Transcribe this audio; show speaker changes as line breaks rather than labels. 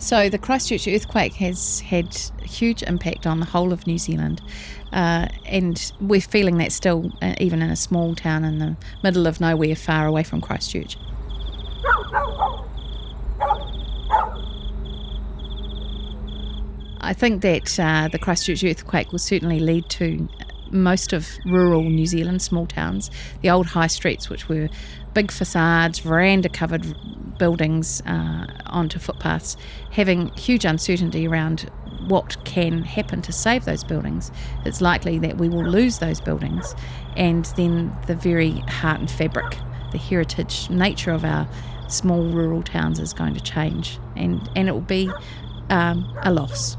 So the Christchurch earthquake has had a huge impact on the whole of New Zealand, uh, and we're feeling that still, uh, even in a small town in the middle of nowhere, far away from Christchurch. I think that uh, the Christchurch earthquake will certainly lead to most of rural New Zealand, small towns, the old high streets, which were big facades, veranda covered buildings uh, onto footpaths, having huge uncertainty around what can happen to save those buildings. It's likely that we will lose those buildings, and then the very heart and fabric, the heritage nature of our small rural towns is going to change, and, and it will be um, a loss.